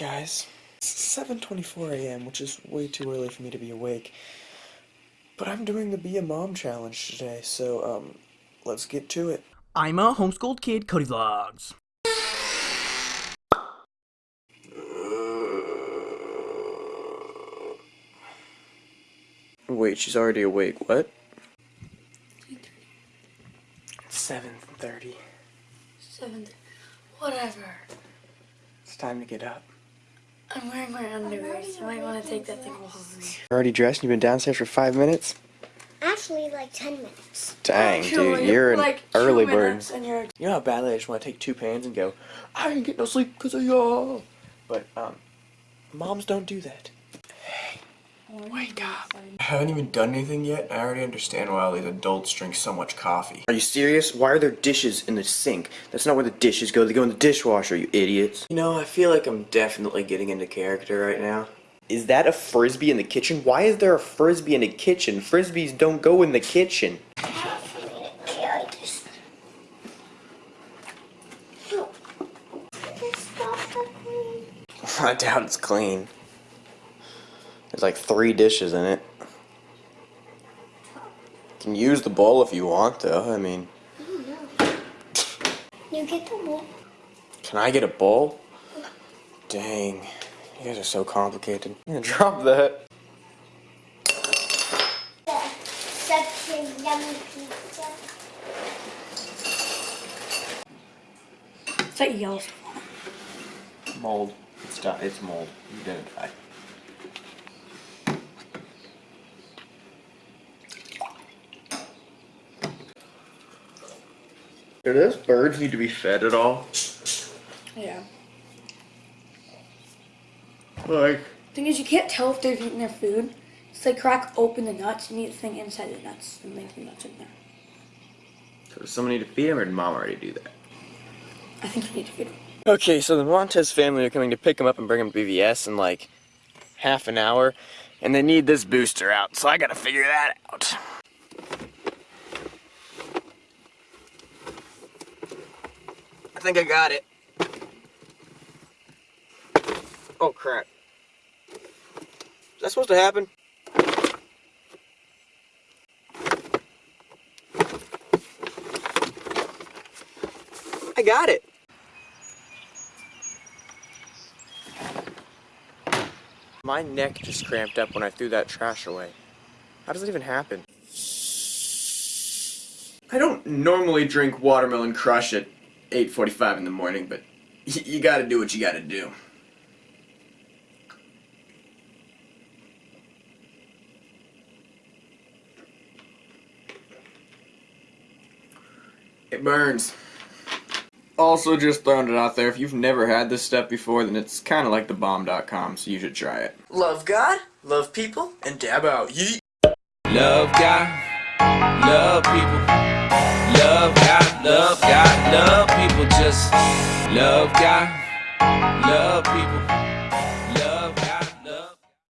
guys. It's 7.24 a.m., which is way too early for me to be awake. But I'm doing the Be a Mom challenge today, so, um, let's get to it. I'm a homeschooled kid, Cody Vlogs. Wait, she's already awake. What? 7.30. Seven. Whatever. It's time to get up. I'm wearing my underwear, so I might want to take that thing off me. You're already dressed and you've been downstairs for five minutes? Actually, like 10 minutes. Dang, Actually, dude, you're an like two early bird. And you're You know how badly I just want to take two pans and go, I ain't get no sleep because of y'all. But, um, moms don't do that. Wake up. I haven't even done anything yet, and I already understand why all these adults drink so much coffee. Are you serious? Why are there dishes in the sink? That's not where the dishes go. They go in the dishwasher, you idiots. You know, I feel like I'm definitely getting into character right now. Is that a frisbee in the kitchen? Why is there a frisbee in the kitchen? Frisbees don't go in the kitchen. I doubt it's clean. There's like three dishes in it. You can use the bowl if you want, though. I mean, You get the bowl. can I get a bowl? Dang, you guys are so complicated. I'm gonna drop that. Such a yummy pizza. it's like yellow. Mold. It's It's mold. You didn't die. Do those birds need to be fed at all? Yeah. Like, Thing is, you can't tell if they're eating their food. It's like crack open the nuts and eat the thing inside the nuts and leave the nuts in there. so does someone need to feed him, or did mom already do that? I think you need to feed them. Okay, so the Montez family are coming to pick him up and bring him to BVS in like half an hour, and they need this booster out, so I gotta figure that out. I think I got it. Oh crap. Is that supposed to happen? I got it. My neck just cramped up when I threw that trash away. How does it even happen? I don't normally drink watermelon crush at 8.45 in the morning, but you gotta do what you gotta do. It burns. Also, just throwing it out there, if you've never had this stuff before, then it's kind of like the bomb.com, so you should try it. Love God, love people, and dab out. Yeet. Love God, love people. Love God, love God, love people. Just love God, love people.